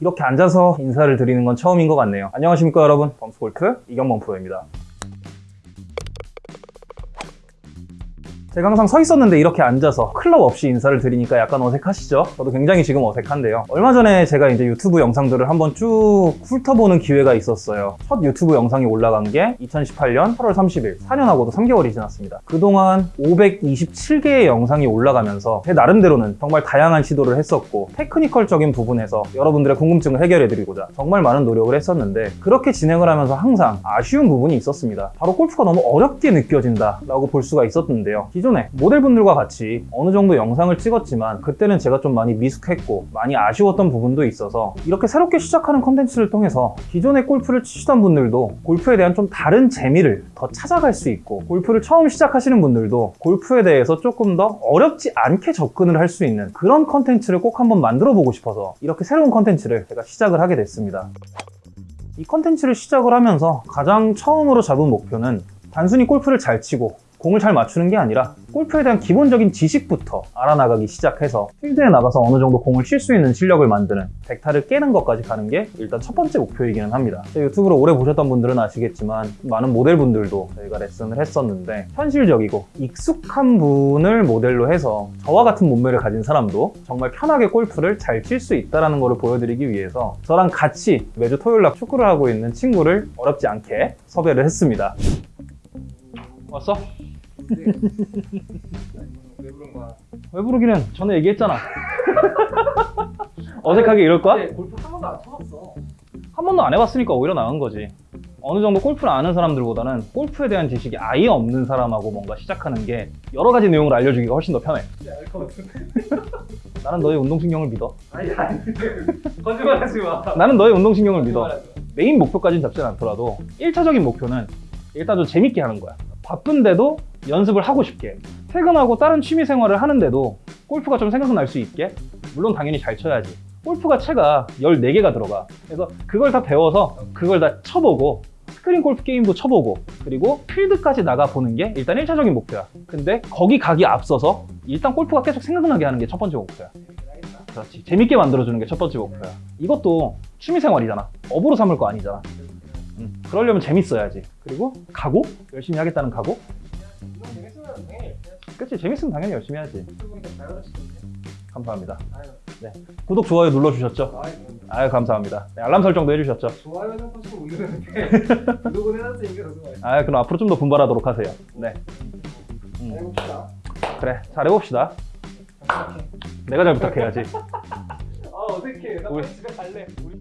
이렇게 앉아서 인사를 드리는 건 처음인 것 같네요. 안녕하십니까 여러분. 범스골프 이경범 프로입니다. 제가 항상 서 있었는데 이렇게 앉아서 클럽 없이 인사를 드리니까 약간 어색하시죠? 저도 굉장히 지금 어색한데요. 얼마 전에 제가 이제 유튜브 영상들을 한번 쭉 훑어보는 기회가 있었어요. 첫 유튜브 영상이 올라간 게 2018년 8월 30일, 4년하고도 3개월이 지났습니다. 그동안 527개의 영상이 올라가면서 제 나름대로는 정말 다양한 시도를 했었고 테크니컬적인 부분에서 여러분들의 궁금증을 해결해드리고자 정말 많은 노력을 했었는데 그렇게 진행을 하면서 항상 아쉬운 부분이 있었습니다. 바로 골프가 너무 어렵게 느껴진다 라고 볼 수가 있었는데요. 기존에 모델분들과 같이 어느 정도 영상을 찍었지만 그때는 제가 좀 많이 미숙했고 많이 아쉬웠던 부분도 있어서 이렇게 새롭게 시작하는 컨텐츠를 통해서 기존에 골프를 치시던 분들도 골프에 대한 좀 다른 재미를 더 찾아갈 수 있고 골프를 처음 시작하시는 분들도 골프에 대해서 조금 더 어렵지 않게 접근을 할 수 있는 그런 컨텐츠를 꼭 한번 만들어 보고 싶어서 이렇게 새로운 컨텐츠를 제가 시작을 하게 됐습니다. 이 컨텐츠를 시작을 하면서 가장 처음으로 잡은 목표는 단순히 골프를 잘 치고 공을 잘 맞추는 게 아니라 골프에 대한 기본적인 지식부터 알아나가기 시작해서 필드에 나가서 어느 정도 공을 칠 수 있는 실력을 만드는 벡타를 깨는 것까지 가는 게 일단 첫 번째 목표이기는 합니다. 제 유튜브를 오래 보셨던 분들은 아시겠지만 많은 모델분들도 저희가 레슨을 했었는데 현실적이고 익숙한 분을 모델로 해서 저와 같은 몸매를 가진 사람도 정말 편하게 골프를 잘 칠 수 있다는 것을 보여드리기 위해서 저랑 같이 매주 토요일 날 축구를 하고 있는 친구를 어렵지 않게 섭외를 했습니다. 왔어? 왜 부른 거야? 왜 부르기는 전에 얘기했잖아. 어색하게 이럴 거야? 근데 골프 한 번도 안 쳐봤어. 한 번도 안 해봤으니까 오히려 나은 거지. 어느 정도 골프를 아는 사람들보다는 골프에 대한 지식이 아예 없는 사람하고 뭔가 시작하는 게 여러 가지 내용을 알려주기가 훨씬 더 편해. 같은데. 나는 너의 운동신경을 믿어. 아니 아니. 거짓말하지 마. 나는 너의 운동신경을 믿어. 메인 목표까지는 잡지 않더라도 1차적인 목표는 일단 좀 재밌게 하는 거야. 바쁜데도 연습을 하고 싶게. 퇴근하고 다른 취미 생활을 하는데도 골프가 좀 생각날 수 있게. 물론 당연히 잘 쳐야지. 골프가 채가 14개가 들어가. 그래서 그걸 다 배워서 그걸 다 쳐보고 스크린 골프 게임도 쳐보고 그리고 필드까지 나가보는 게 일단 1차적인 목표야. 근데 거기 가기 앞서서 일단 골프가 계속 생각나게 하는 게 첫 번째 목표야. 그렇지. 재밌게 만들어주는 게 첫 번째 목표야. 이것도 취미생활이잖아. 업으로 삼을 거 아니잖아. 음, 그러려면 재밌어야지. 그리고 각오? 열심히 하겠다는 각오? 그치. 재밌으면 당연히 열심히 가르치던데. 감사합니다. 아유. 구독, 좋아요 눌러주셨죠? 아유. 감사합니다. 네, 알람 설정도 해주셨죠? 좋아요는 사실 못 누르는데 구독은 해놨으니까. 아, 그럼 앞으로 좀 더 분발하도록 하세요. 네. 음, 해봅시다. 그래. 잘해봅시다. 내가 잘 부탁해야지. 아 어색해. 나 우리- 집에 갈래. 우리